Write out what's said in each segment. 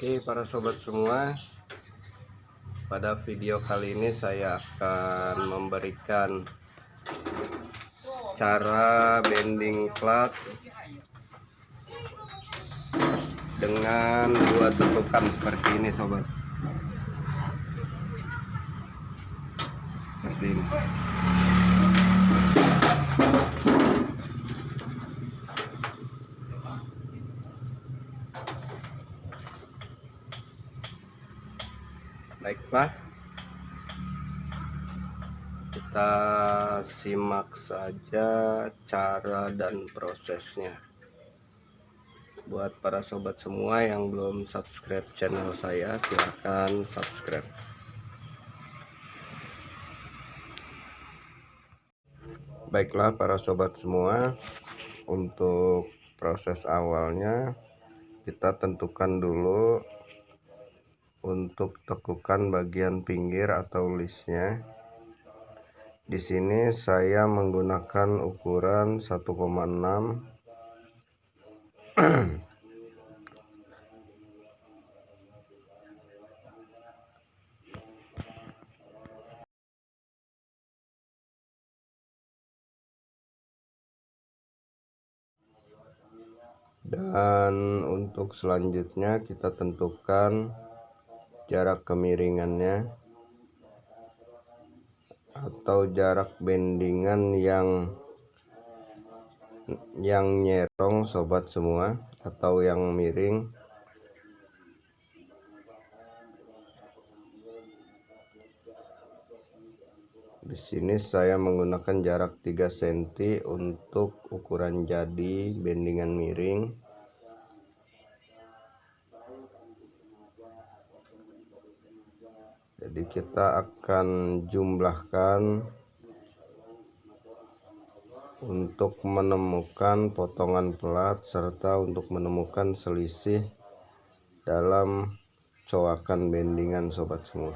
Oke para sobat semua. Pada video kali ini saya akan memberikan Cara bending plat Dengan dua tetukan seperti ini sobat. Seperti ini baiklah kita simak saja cara dan prosesnya. Buat para sobat semua yang belum subscribe channel saya silahkan subscribe. Baiklah para sobat semua untuk proses awalnya kita tentukan dulu untuk tekukan bagian pinggir atau listnya di sini saya menggunakan ukuran 1,6 dan untuk selanjutnya kita tentukan jarak kemiringannya atau jarak bendingan yang yang nyerong sobat semua atau yang miring. Di sini saya menggunakan jarak 3 cm untuk ukuran jadi bendingan miring jadi kita akan jumlahkan untuk menemukan potongan plat serta untuk menemukan selisih dalam coakan bendingan sobat semua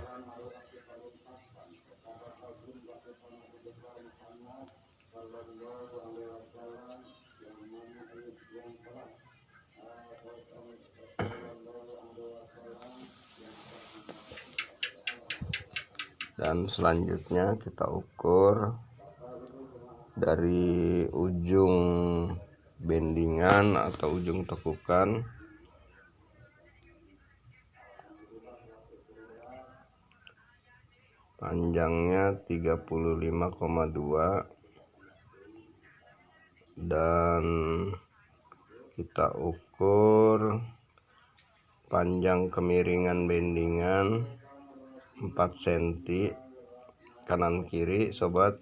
dan selanjutnya kita ukur dari ujung bendingan atau ujung tekukan. Panjangnya 35,2 dan kita ukur panjang kemiringan bendingan 4 cm kanan kiri sobat.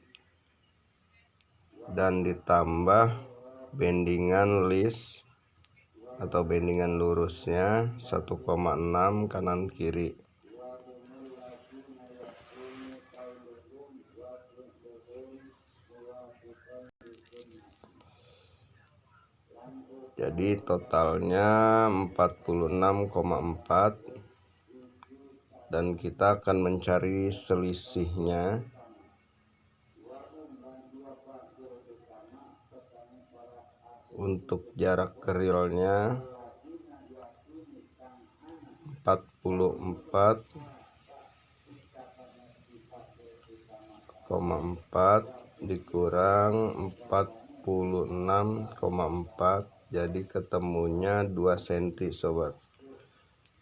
Dan ditambah bendingan list atau bendingan lurusnya 1,6 kanan kiri. Jadi totalnya 46,4 dan kita akan mencari selisihnya. Untuk jarak kerilnya 44,4 dikurang 46,4 jadi ketemunya 2 cm sobat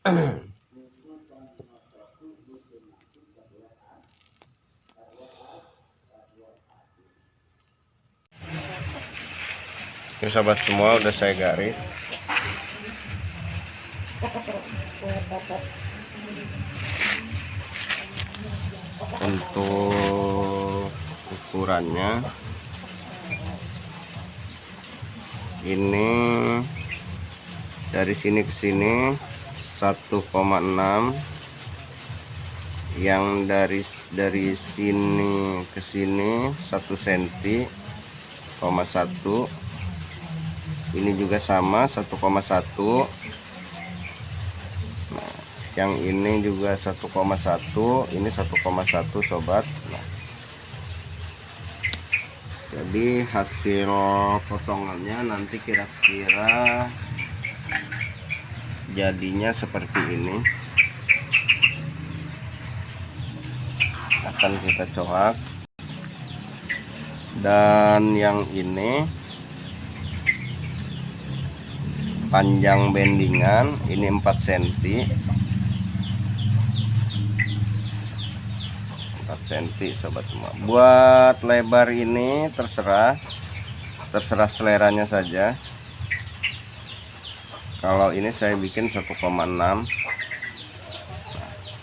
Ini sobat semua udah saya garis. Untuk ukurannya ini dari sini ke sini 1,6 yang dari dari sini ke sini 1 cm, 1 ini juga sama 1,1 nah, yang ini juga 1,1 ini 1,1 sobat. Nah, jadi hasil potongannya nanti kira-kira jadinya seperti ini. Akan kita coak dan yang ini panjang bendingan ini 4 cm 4 cm sobat semua. Buat lebar ini terserah. Terserah seleranya saja. Kalau ini saya bikin 1,6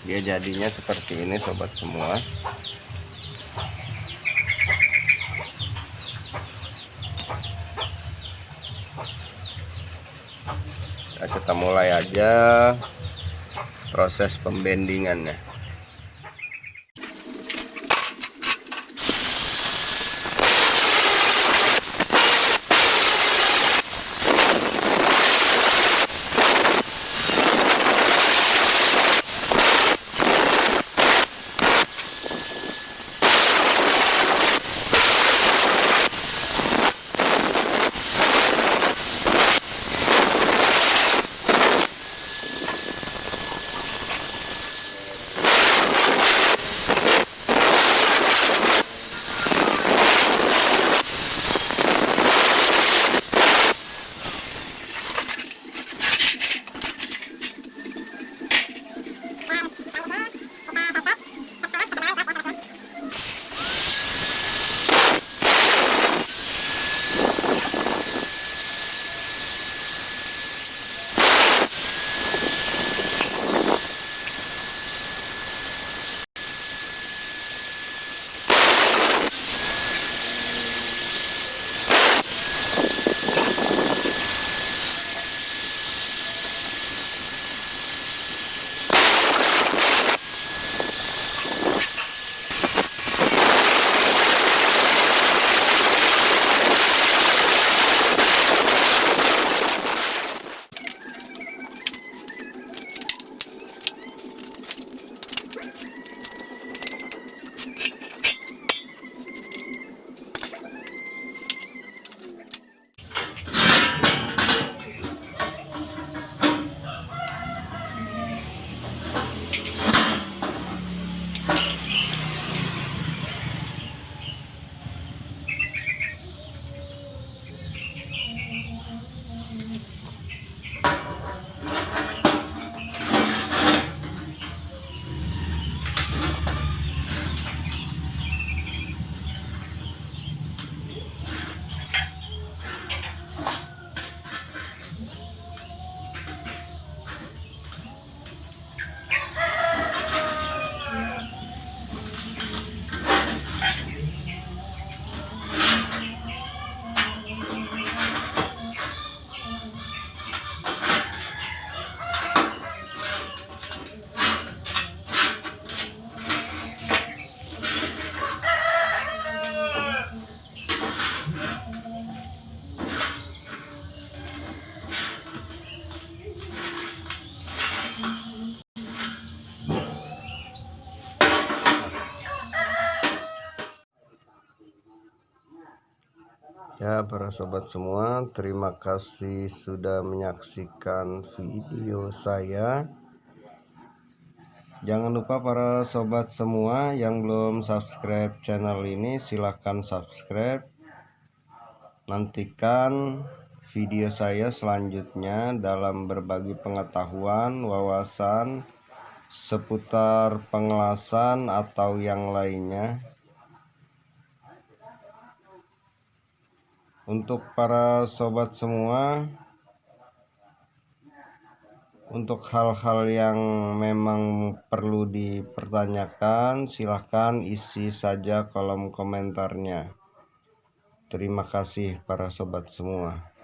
dia jadinya seperti ini sobat semua kita mulai aja proses pembendingannya para sobat semua. Terima kasih sudah menyaksikan video saya. Jangan lupa para sobat semua yang belum subscribe channel ini silahkan subscribe. Nantikan video saya selanjutnya dalam berbagi pengetahuan, wawasan seputar pengelasan atau yang lainnya untuk para sobat semua untuk hal-hal yang memang perlu dipertanyakan silahkan isi saja kolom komentarnya. Terima kasih para sobat semua